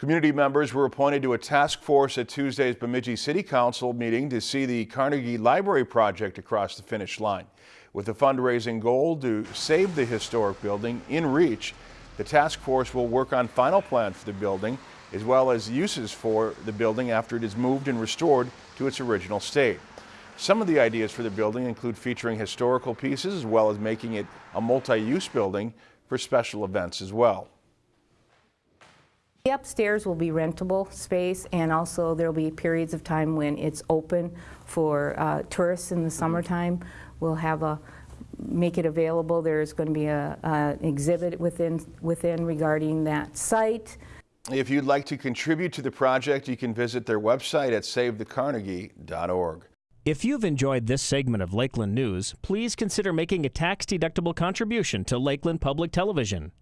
Community members were appointed to a task force at Tuesday's Bemidji City Council meeting to see the Carnegie Library project across the finish line. With a fundraising goal to save the historic building in reach, the task force will work on final plans for the building as well as uses for the building after it is moved and restored to its original state. Some of the ideas for the building include featuring historical pieces as well as making it a multi-use building for special events as well. The upstairs will be rentable space and also there'll be periods of time when it's open for uh, tourists in the summertime. We'll have a, make it available. There's going to be a, a exhibit within, within regarding that site. If you'd like to contribute to the project, you can visit their website at savethecarnegie.org. If you've enjoyed this segment of Lakeland News, please consider making a tax-deductible contribution to Lakeland Public Television.